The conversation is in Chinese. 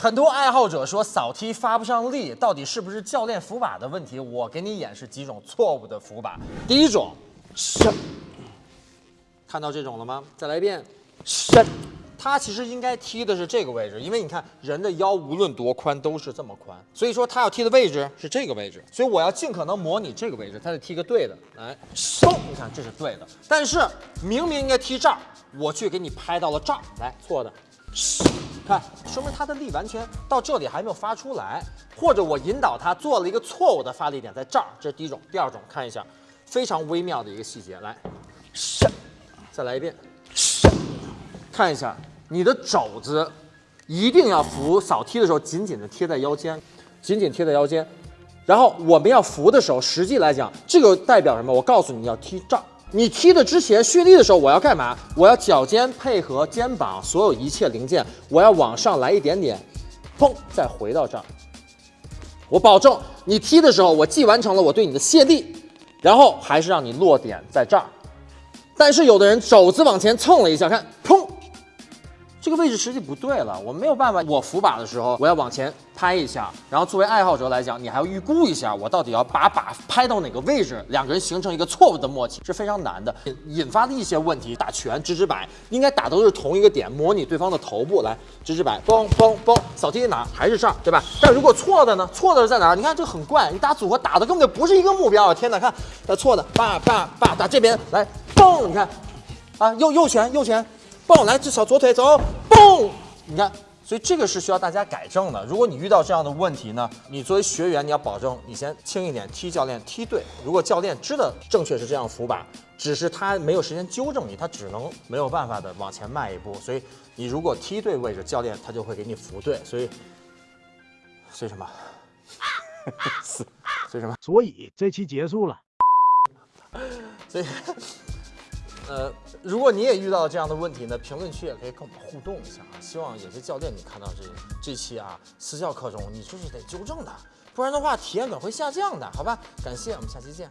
很多爱好者说扫踢发不上力，到底是不是教练扶把的问题？我给你演示几种错误的扶把。第一种，伸，看到这种了吗？再来一遍，伸。他其实应该踢的是这个位置，因为你看人的腰无论多宽都是这么宽，所以说他要踢的位置是这个位置，所以我要尽可能模拟这个位置，他得踢个对的，来，收，你看这是对的，但是明明应该踢这儿，我却给你拍到了这儿，来，错的，看，说明他的力完全到这里还没有发出来，或者我引导他做了一个错误的发力点在这儿，这是第一种，第二种，看一下，非常微妙的一个细节，来，再来一遍，看一下。你的肘子一定要扶扫踢的时候紧紧的贴在腰间，紧紧贴在腰间。然后我们要扶的时候，实际来讲，这个代表什么？我告诉你要踢这儿。你踢的之前蓄力的时候，我要干嘛？我要脚尖配合肩膀所有一切零件，我要往上来一点点，砰，再回到这儿。我保证你踢的时候，我既完成了我对你的卸力，然后还是让你落点在这儿。但是有的人肘子往前蹭了一下，看，砰。这个位置实际不对了，我没有办法。我扶把的时候，我要往前拍一下，然后作为爱好者来讲，你还要预估一下我到底要把把拍到哪个位置，两个人形成一个错误的默契是非常难的，引发的一些问题。打拳直直摆应该打都是同一个点，模拟对方的头部来直直摆，嘣嘣嘣，扫踢哪还是这儿，对吧？但如果错的呢？错的是在哪儿？你看这很怪，你打组合打的根本就不是一个目标啊。天哪，看，呃，错的，叭叭叭，打这边来，嘣，你看，啊，右右拳右拳。蹦来，至少左腿走，蹦，你看，所以这个是需要大家改正的。如果你遇到这样的问题呢，你作为学员，你要保证你先轻一点踢教练踢对。如果教练知道正确是这样扶把，只是他没有时间纠正你，他只能没有办法的往前迈一步。所以你如果踢对位置，教练他就会给你扶对。所以，所以什么？所以什么？所以这期结束了。所以。呃，如果你也遇到这样的问题呢，评论区也可以跟我们互动一下啊。希望有些教练你看到这这期啊私教课中，你就是得纠正的，不然的话体验感会下降的，好吧？感谢，我们下期见。